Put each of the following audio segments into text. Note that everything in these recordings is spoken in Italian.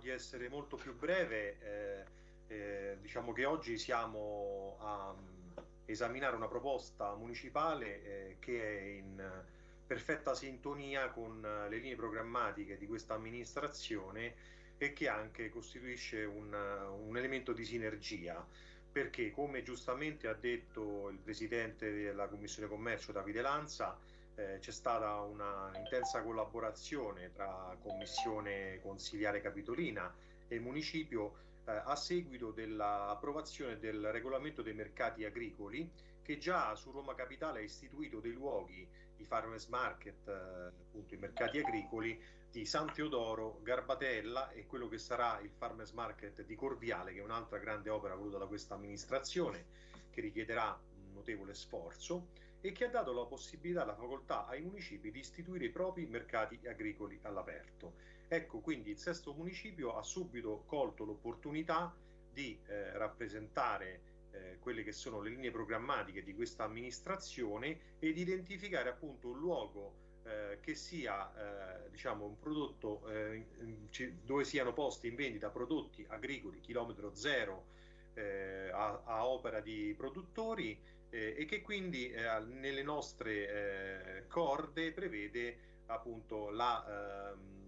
di essere molto più breve. Eh, eh, diciamo che oggi siamo a um, esaminare una proposta municipale eh, che è in perfetta sintonia con le linee programmatiche di questa amministrazione e che anche costituisce un, un elemento di sinergia perché come giustamente ha detto il presidente della Commissione Commercio Davide Lanza eh, c'è stata una intensa collaborazione tra Commissione Consiliare Capitolina e Municipio eh, a seguito dell'approvazione del regolamento dei mercati agricoli che già su Roma Capitale ha istituito dei luoghi, i farmers market, eh, appunto i mercati agricoli di San Teodoro, Garbatella e quello che sarà il farmers market di Corviale che è un'altra grande opera voluta da questa amministrazione che richiederà un notevole sforzo e che ha dato la possibilità, la facoltà ai municipi di istituire i propri mercati agricoli all'aperto. Ecco, quindi il sesto municipio ha subito colto l'opportunità di eh, rappresentare eh, quelle che sono le linee programmatiche di questa amministrazione ed identificare appunto un luogo eh, che sia eh, diciamo un prodotto eh, dove siano posti in vendita prodotti agricoli chilometro zero eh, a, a, opera di produttori eh, e che quindi eh, nelle nostre eh, corde prevede appunto la ehm,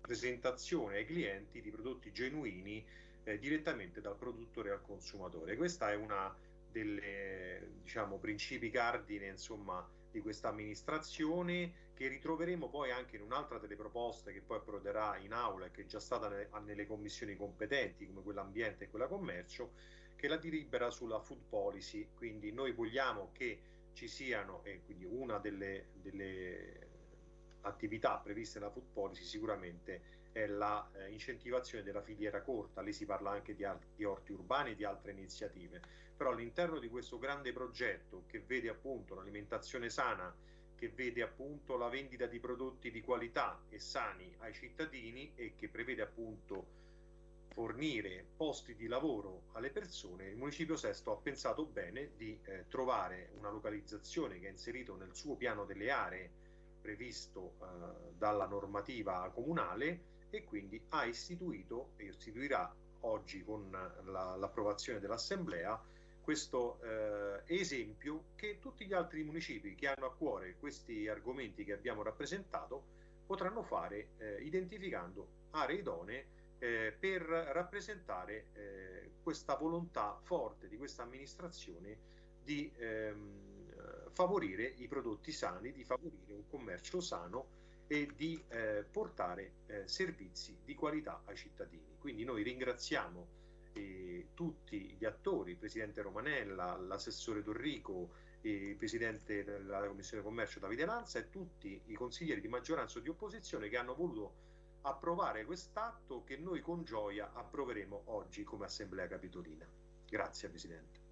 presentazione ai clienti di prodotti genuini eh, direttamente dal produttore al consumatore. Questa è una delle diciamo, principi cardine insomma, di questa amministrazione che ritroveremo poi anche in un'altra delle proposte che poi approderà in aula e che è già stata nelle, nelle commissioni competenti come quella ambiente e quella commercio che la delibera sulla food policy. Quindi noi vogliamo che ci siano e quindi una delle, delle attività previste nella food policy sicuramente è la eh, della filiera corta, lì si parla anche di, di orti urbani e di altre iniziative, però all'interno di questo grande progetto che vede appunto l'alimentazione sana, che vede appunto la vendita di prodotti di qualità e sani ai cittadini e che prevede appunto fornire posti di lavoro alle persone, il Municipio Sesto ha pensato bene di eh, trovare una localizzazione che ha inserito nel suo piano delle aree previsto eh, dalla normativa comunale e quindi ha istituito e istituirà oggi con l'approvazione la, dell'Assemblea questo eh, esempio che tutti gli altri municipi che hanno a cuore questi argomenti che abbiamo rappresentato potranno fare eh, identificando aree idonee eh, per rappresentare eh, questa volontà forte di questa amministrazione di ehm, favorire i prodotti sani, di favorire un commercio sano e di eh, portare eh, servizi di qualità ai cittadini. Quindi noi ringraziamo eh, tutti gli attori, il Presidente Romanella, l'assessore Dorrico, il Presidente della Commissione Commercio Davide Lanza e tutti i consiglieri di maggioranza o di opposizione che hanno voluto approvare quest'atto che noi con gioia approveremo oggi come Assemblea Capitolina. Grazie Presidente.